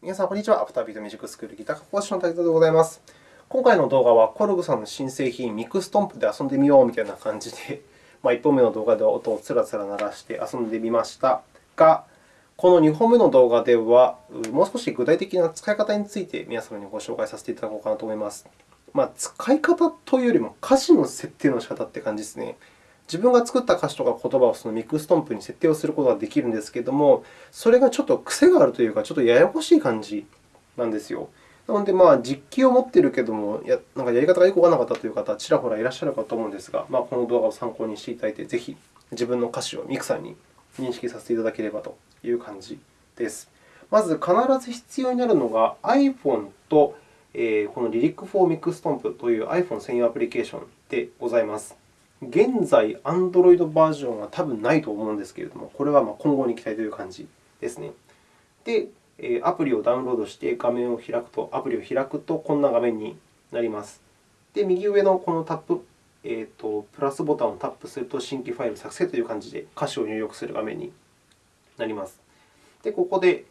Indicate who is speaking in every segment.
Speaker 1: 皆さん、こんにちは。アフタービートミュージックスクールギター科講師の滝田でございます。今回の動画は、コルグさんの新製品、ミクストンプで遊んでみようみたいな感じで、まあ、1本目の動画では音をつらつら鳴らして遊んでみましたが、この2本目の動画では、もう少し具体的な使い方について皆様にご紹介させていただこうかなと思います。まあ、使い方というよりも、歌詞の設定の仕方という感じですね。自分が作った歌詞とか言葉をそのミクストンプに設定をすることができるんですけれども、それがちょっと癖があるというか、ちょっとややこしい感じなんですよ。なので、まあ、実機を持っているけれども、やなんかやり方がよくわからなかったという方、ちらほらいらっしゃるかと思うんですが、まあ、この動画を参考にしていただいて、ぜひ自分の歌詞をミクさんに認識させていただければという感じです。まず、必ず必要になるのが iPhone と、えー、この Lyric for Mixstomp という iPhone 専用アプリケーションでございます。現在、Android バージョンは多分ないと思うんですけれども、これは今後に期待という感じですね。で、アプリをダウンロードして画面を開くと、アプリを開くとこんな画面になります。で、右上のこのタップ、えーと、プラスボタンをタップすると、新規ファイル作成という感じで歌詞を入力する画面になります。で、ここで、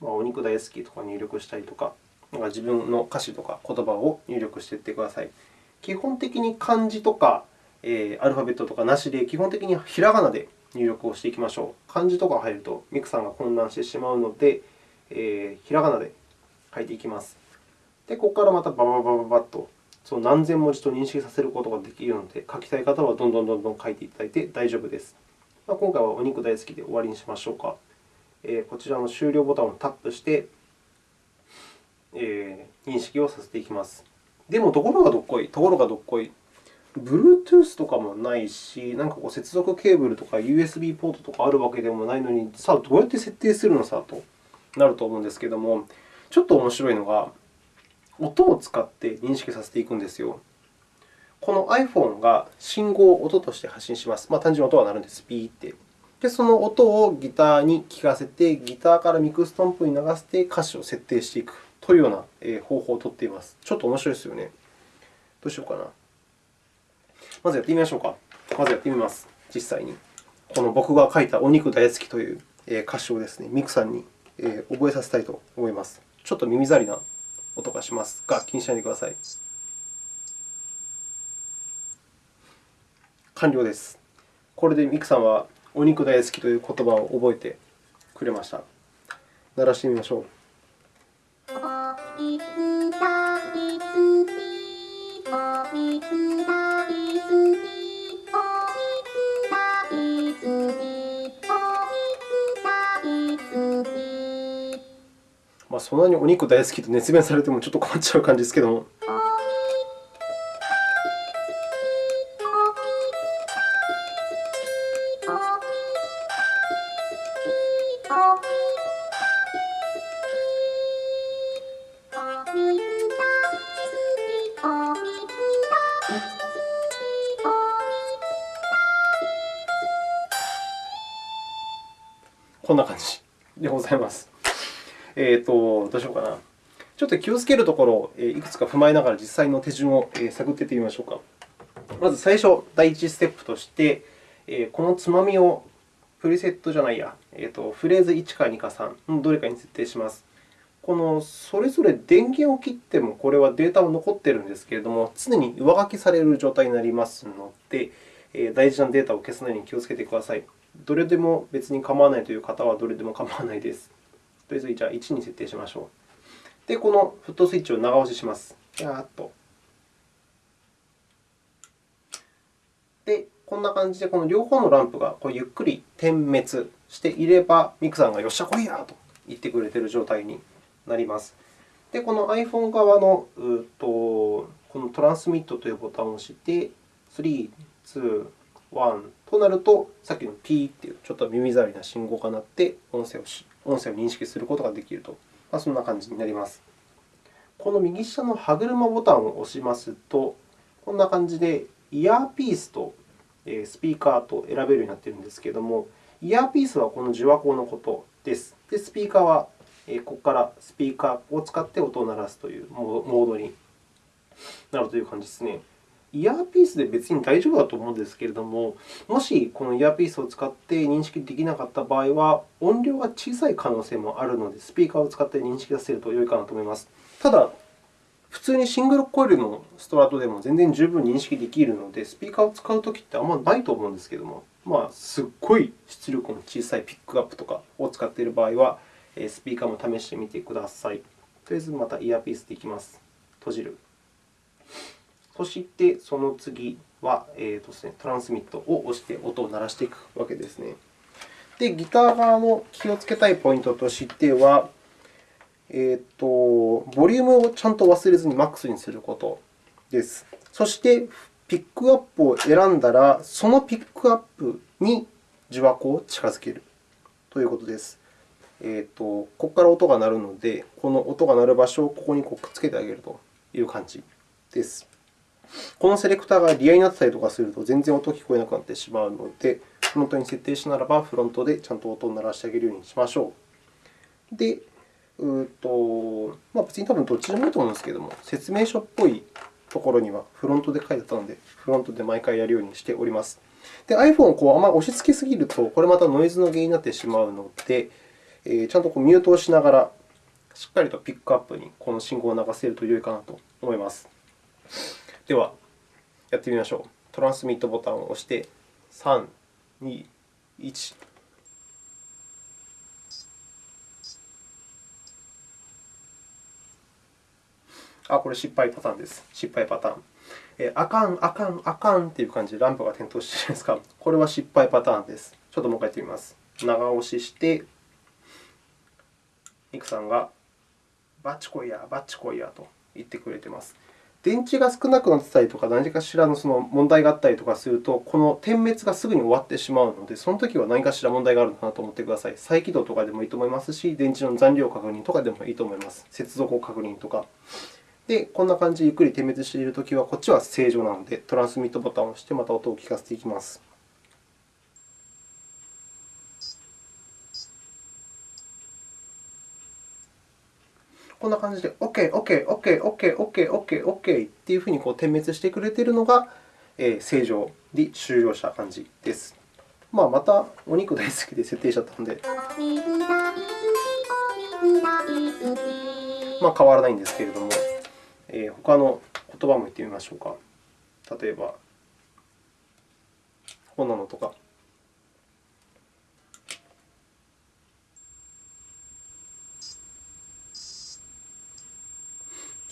Speaker 1: ま、お肉大好きとか入力したりとか、なんか自分の歌詞とか言葉を入力していってください。基本的に漢字とか、アルファベットとかなしで、基本的にひらがなで入力をしていきましょう。漢字とか入るとミクさんが混乱してしまうので、えー、ひらがなで書いていきます。で、ここからまたバババババッとその何千文字と認識させることができるので、書きたい方はどんどんどんどん書いていただいて大丈夫です。まあ、今回はお肉大好きで終わりにしましょうか。えー、こちらの終了ボタンをタップして、えー、認識をさせていきます。でも、ところがどっこい、ところがどっこい。Bluetooth とかもないし、なんかこう接続ケーブルとか USB ポートとかあるわけでもないのに、さあ、どうやって設定するのさとなると思うんですけれども、ちょっと面白いのが、音を使って認識させていくんですよ。この iPhone が信号を音として発信します。まあ、単純に音が鳴るんです。ピーって。で、その音をギターに聴かせて、ギターからミクストンプに流して歌詞を設定していくというような方法をとっています。ちょっと面白いですよね。どうしようかな。まずやってみましょうか。まずやってみます。実際に。この僕が書いたお肉大好きという歌詞をですね、ミクさんに覚えさせたいと思います。ちょっと耳障りな音がしますが、気にしないでください。完了です。これでミクさんはお肉大好きという言葉を覚えてくれました。鳴らしてみましょう。あ、そんなにお肉大好きと熱弁されてもちょっと困っちゃう感じですけども。こんな感じでございます。えーと、どうしようかな。ちょっと気をつけるところをいくつか踏まえながら実際の手順を探っていってみましょうか。まず最初、第1ステップとして、このつまみをプリセットじゃないや、えーと、フレーズ1か2か3の、どれかに設定します。このそれぞれ電源を切っても、これはデータは残っているんですけれども、常に上書きされる状態になりますので、大事なデータを消すのに気をつけてください。どれでも別に構わないという方はどれでも構わないです。とりあえずじゃあ1に設定しましょう。で、このフットスイッチを長押しします。やーっと。で、こんな感じで、この両方のランプがこうゆっくり点滅していれば、ミクさんがよっしゃ、来いやと言ってくれている状態になります。で、この iPhone 側のうとこのトランスミットというボタンを押して、3、2、1となると、さっきのピーというちょっと耳障りな信号が鳴って音声をし音声を認識することができると、まあ、そんな感じになります。この右下の歯車ボタンを押しますと、こんな感じでイヤーピースとスピーカーと選べるようになっているんですけれども、イヤーピースはこの受話口のことです。で、スピーカーはここからスピーカーを使って音を鳴らすというモードになるという感じですね。イヤーピースで別に大丈夫だと思うんですけれども、もしこのイヤーピースを使って認識できなかった場合は、音量が小さい可能性もあるので、スピーカーを使って認識させると良いかなと思います。ただ、普通にシングルコイルのストラトでも全然十分認識できるので、スピーカーを使うときってあんまりないと思うんですけれども、まあ、すっごい出力の小さいピックアップとかを使っている場合は、スピーカーも試してみてください。とりあえずまたイヤーピースでいきます。閉じる。そして、その次は、えーとですね、トランスミットを押して音を鳴らしていくわけですね。で、ギター側の気をつけたいポイントとしては、えーと、ボリュームをちゃんと忘れずにマックスにすることです。そして、ピックアップを選んだら、そのピックアップに受話器を近づけるということです。えーと、ここから音が鳴るので、この音が鳴る場所をここにくっつけてあげるという感じです。このセレクターがリアになってたりとかすると、全然音が聞こえなくなってしまうので、フロントに設定したならば、フロントでちゃんと音を鳴らしてあげるようにしましょう。で、うとまあ、別に多分どっちでもいいと思うんですけれども、説明書っぽいところにはフロントで書いてあったので、フロントで毎回やるようにしております。で、iPhone をこうあまり押し付けすぎると、これまたノイズの原因になってしまうので、えー、ちゃんとこうミュートをしながら、しっかりとピックアップにこの信号を流せると良いかなと思います。では、やってみましょう。トランスミットボタンを押して、3、2、1。あ、これ失敗パターンです。失敗パターン。えあかん、あかん、あかんという感じでランプが点灯しているんですか。これは失敗パターンです。ちょっともう一回やってみます。長押しして、ミクさんが、バッチコイヤー、バッチコイヤーと言ってくれています。電池が少なくなってたりとか、何かしらのその問題があったりとかすると、この点滅がすぐに終わってしまうので、そのときは何かしら問題があるのかなと思ってください。再起動とかでもいいと思いますし、電池の残量確認とかでもいいと思います。接続を確認とか。で、こんな感じでゆっくり点滅しているときは、こっちは正常なので、トランスミットボタンを押して、また音を聞かせていきます。こんな感じで OK、OK、OK、OK、OK、OK、OK っていうふうにこう点滅してくれているのが、えー、正常に終了した感じです。まあ、またお肉大好きで設定しちゃったので、まあ、変わらないんですけれども。えー、他の言葉も言ってみましょうか。例えば、こんなのとか。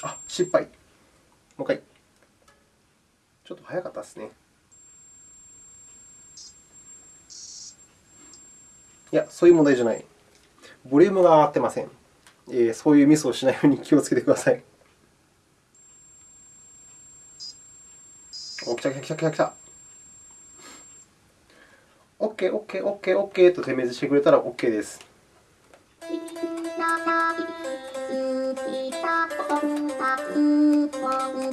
Speaker 1: あ、失敗。もう一回。ちょっと早かったですね。いや、そういう問題じゃない。ボリュームが上がってません。えー、そういうミスをしないように気をつけてください。お、来た来た来た来た来た。OK、OK、OK、OK と点滅してくれたら OK です。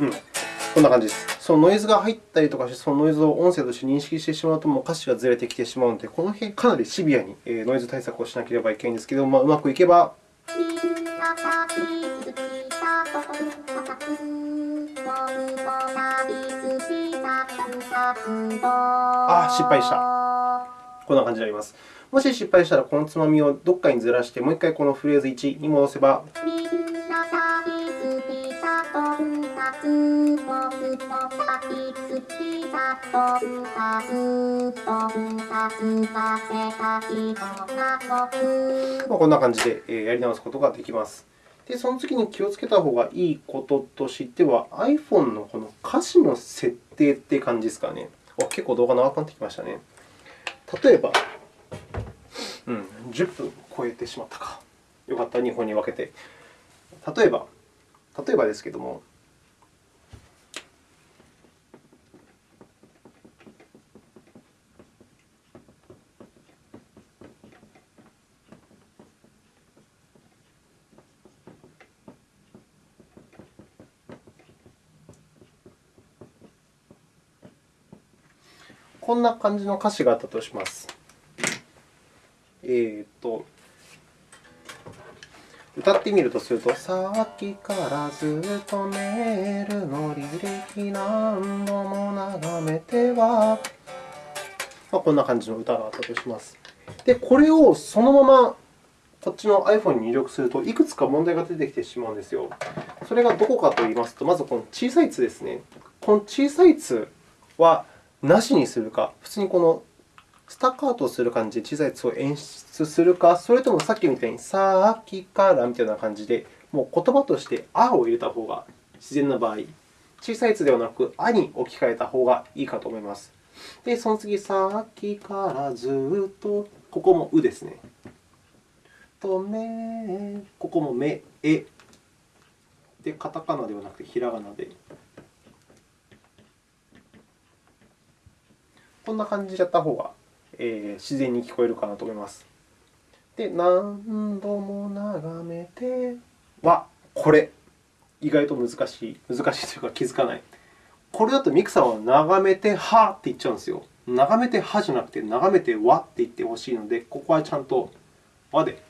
Speaker 1: うん、こんな感じです。そのノイズが入ったりとかして、そのノイズを音声として認識してしまうと、もう歌詞がずれてきてしまうので、この辺かなりシビアにノイズ対策をしなければいけないんですけど、まあ、うまくいけばあ、失敗した。こんな感じになります。もし失敗したら、このつまみをどこかにずらして、もう一回このフレーズ1に戻せば。まあこんな感じでやり直すことができます。で、その次に気をつけた方がいいこととしては、iPhone のこの歌詞の設定って感じですかね。結構動画長くなってきましたね。例えば、うん、10分超えてしまったか。よかった、2本に分けて。例えば、例えばですけれども、こんな感じの歌詞があったとします。えー、っと、歌ってみるとすると、さっきからずっとメールの履歴何度も眺めては、まあ、こんな感じの歌があったとします。で、これをそのままこっちの iPhone に入力すると、いくつか問題が出てきてしまうんですよ。それがどこかといいますと、まずこの小さい「つ」ですね。この小さい「つ」はなしにするか、普通にこのスタッカートをする感じで小さい「つ」を演出するか、それともさっきみたいにさっきからみたいな感じで、もう言葉としてあを入れた方が自然な場合、小さい「つ」ではなくあに置き換えた方がいいかと思います。で、その次、さっきからずっと、ここもうですね。とめ、ここもめ、え。で、カタカナではなくてひらがなで。こんな感じでやった方が、えー、自然に聞こえるかなと思います。で、何度も眺めては、これ。意外と難しい。難しいというか気づかない。これだとミクさんは眺めてはって言っちゃうんですよ。眺めてはじゃなくて、眺めてわって言ってほしいので、ここはちゃんとわで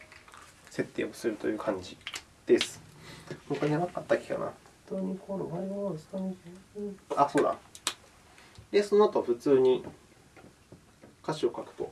Speaker 1: 設定をするという感じです。他になかったっけかな。あ、そうだ。で、その後普通に歌詞を書くと、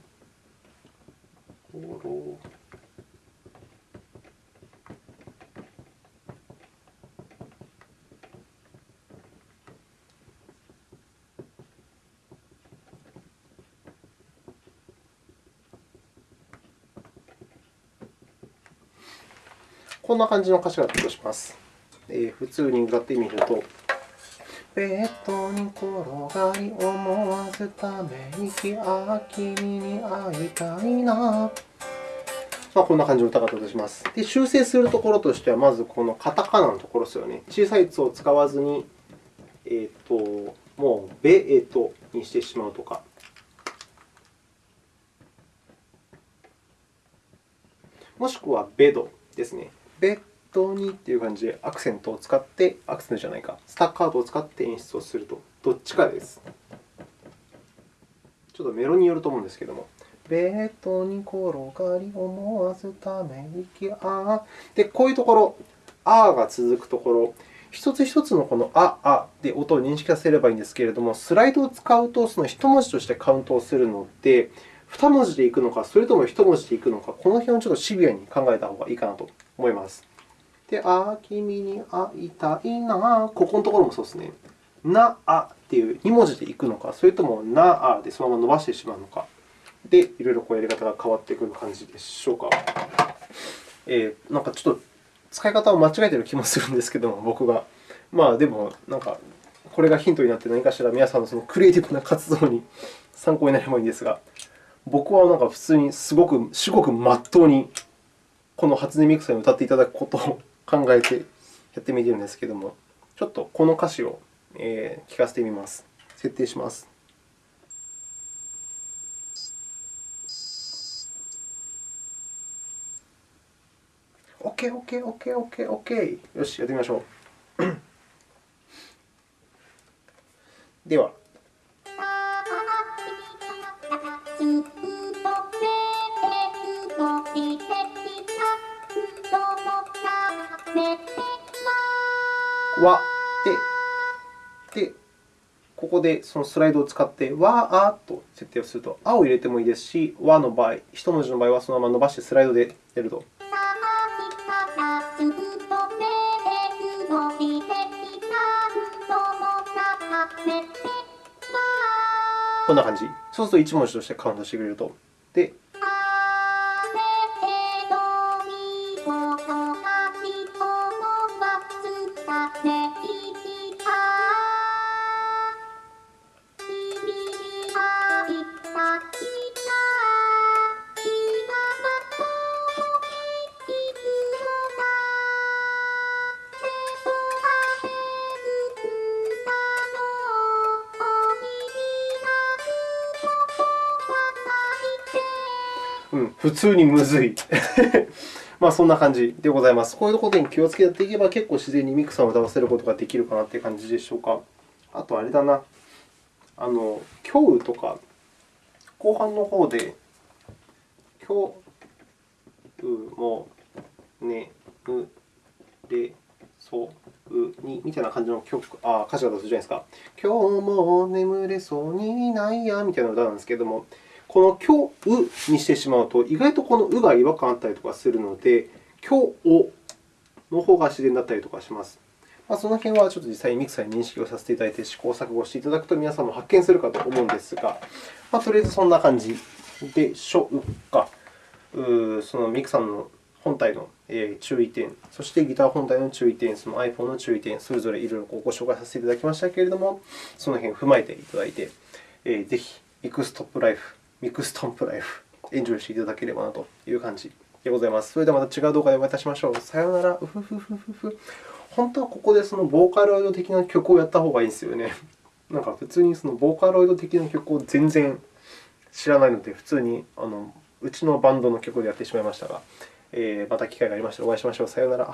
Speaker 1: こんな感じの歌詞があったとします。えー、普通に歌ってみると、ベッドに転がり思わずため息あ君に会いたいな。まあ、こんな感じの歌がとします。で、修正するところとしては、まずこのカタカナのところですよね。小さい「つ」を使わずに、えーと、もう「ベエト」にしてしまうとか。もしくは「ベド」ですね。ベッ当にという感じでアクセントを使って、アクセントじゃないか、スタッカートを使って演出をすると、どっちかです。ちょっとメロによると思うんですけれども。ベッドに転がり思わずため息あで、こういうところ、あが続くところ、一つ一つのこのあ、あで音を認識させればいいんですけれども、スライドを使うと、その一文字としてカウントをするので、二文字でいくのか、それとも一文字でいくのか、この辺をちょっとシビアに考えた方がいいかなと思います。で、あ、君に会いたいな。ここのところもそうですね。な、あっていう2文字でいくのか、それともな、あでそのまま伸ばしてしまうのか。で、いろいろこうやり方が変わってくる感じでしょうか。えー、なんかちょっと使い方を間違えている気もするんですけども、僕が。まあ、でも、なんか、これがヒントになって何かしら皆さんのそのクリエイティブな活動に参考になればいいんですが、僕はなんか普通にすごく、至極まっとうにこの初音ミクさんに歌っていただくことを考えてやってみてるんですけれども、ちょっとこの歌詞を聞かせてみます。設定します。OK、OK、OK、OK、OK。よし、やってみましょう。では。わで、で、ここでそのスライドを使ってわあと設定をすると、あを入れてもいいですし、わの場合、一文字の場合はそのまま伸ばしてスライドでやると。こんな感じ。そうすると1文字としてカウントしてくれると。で、普通にむずい。まあそんな感じでございます。こういうことに気をつけていけば、結構自然にミクさんを歌わせることができるかなという感じでしょうか。あと、あれだな。あの、今日とか、後半の方で、今日もねむれそうにみたいな感じの曲あ歌詞が出すじゃないですか。今日も眠れそうにないやみたいな歌なんですけれども、この今日にしてしまうと、意外とこのうが違和感あったりとかするので、今日の方が自然だったりとかします。まあ、その辺はちょっと実際にミクサーに認識をさせていただいて、試行錯誤していただくと皆さんも発見するかと思うんですが、まあ、とりあえずそんな感じでしょうか。うそのミクさんの本体の注意点、そしてギター本体の注意点、その iPhone の注意点、それぞれいろいろご紹介させていただきましたけれども、その辺を踏まえていただいて、ぜひミクストンプライフ、ミクストンプライフ、エンジョイしていただければなという感じでございます。それではまた違う動画でお会いいたしましょう。さようなら。うふふふふふ。本当はここでそのボーカロイド的な曲をやった方がいいんですよね。なんか普通にそのボーカロイド的な曲を全然知らないので、普通にあのうちのバンドの曲でやってしまいましたが、えー、また機会がありましたらお会いしましょう。さようなら。